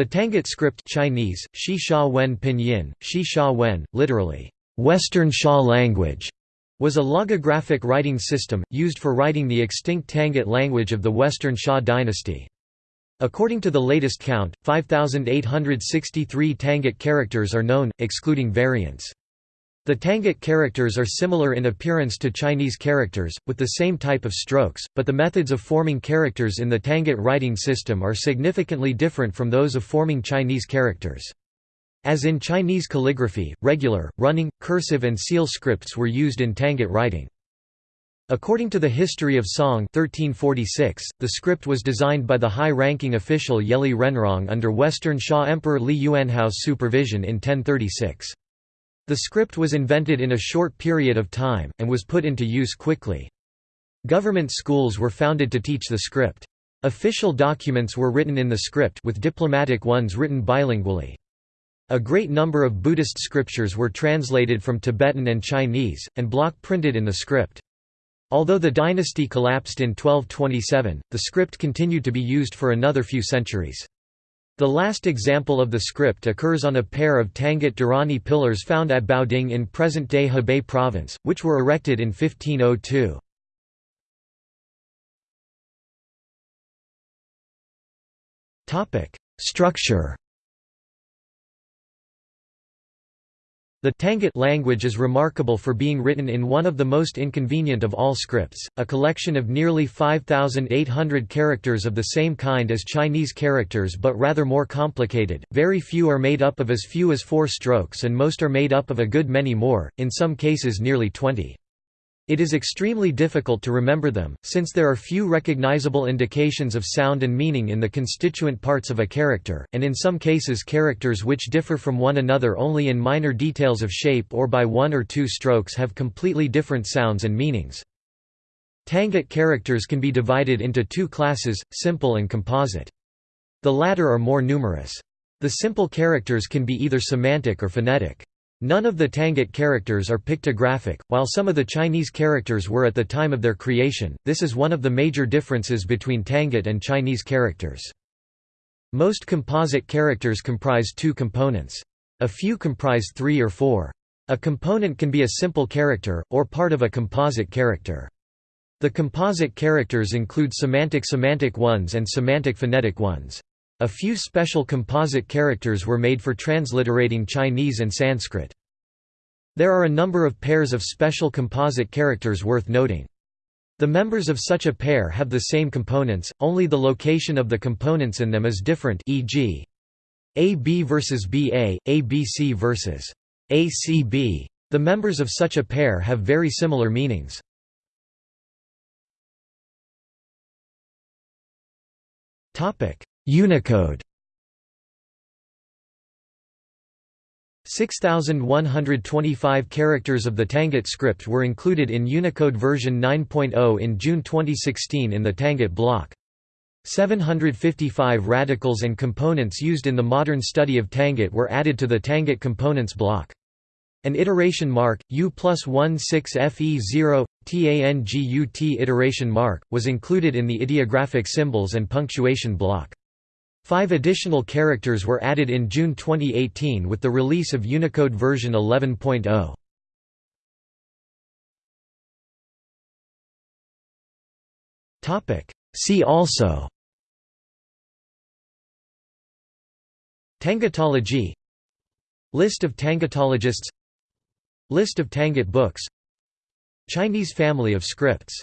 The Tangut script Chinese, Shi Wen Pinyin, Shi Wen, literally, Western Xia language, was a logographic writing system, used for writing the extinct Tangut language of the Western Xia dynasty. According to the latest count, 5,863 Tangut characters are known, excluding variants. The Tangut characters are similar in appearance to Chinese characters, with the same type of strokes, but the methods of forming characters in the Tangut writing system are significantly different from those of forming Chinese characters. As in Chinese calligraphy, regular, running, cursive and seal scripts were used in Tangut writing. According to the History of Song 1346, the script was designed by the high-ranking official Yeli Renrong under Western Xia Emperor Li Yuanhao's supervision in 1036. The script was invented in a short period of time, and was put into use quickly. Government schools were founded to teach the script. Official documents were written in the script with diplomatic ones written bilingually. A great number of Buddhist scriptures were translated from Tibetan and Chinese, and block printed in the script. Although the dynasty collapsed in 1227, the script continued to be used for another few centuries. The last example of the script occurs on a pair of Tangut Dharani pillars found at Baoding in present-day Hebei province, which were erected in 1502. Structure The Tangut language is remarkable for being written in one of the most inconvenient of all scripts, a collection of nearly 5,800 characters of the same kind as Chinese characters but rather more complicated. Very few are made up of as few as four strokes and most are made up of a good many more, in some cases nearly 20. It is extremely difficult to remember them, since there are few recognizable indications of sound and meaning in the constituent parts of a character, and in some cases characters which differ from one another only in minor details of shape or by one or two strokes have completely different sounds and meanings. Tangut characters can be divided into two classes, simple and composite. The latter are more numerous. The simple characters can be either semantic or phonetic. None of the Tangut characters are pictographic, while some of the Chinese characters were at the time of their creation, this is one of the major differences between Tangut and Chinese characters. Most composite characters comprise two components. A few comprise three or four. A component can be a simple character, or part of a composite character. The composite characters include semantic-semantic ones and semantic-phonetic ones. A few special composite characters were made for transliterating Chinese and Sanskrit. There are a number of pairs of special composite characters worth noting. The members of such a pair have the same components, only the location of the components in them is different e.g. AB versus BA, ABC versus ACB. The members of such a pair have very similar meanings. Unicode 6,125 characters of the Tangut script were included in Unicode version 9.0 in June 2016 in the Tangut block. 755 radicals and components used in the modern study of Tangut were added to the Tangut components block. An iteration mark, U plus 16FE0, TANGUT iteration mark, was included in the ideographic symbols and punctuation block. Five additional characters were added in June 2018 with the release of Unicode version 11.0. See also. Tangutology List of Tangutologists List of Tangut books. Chinese family of scripts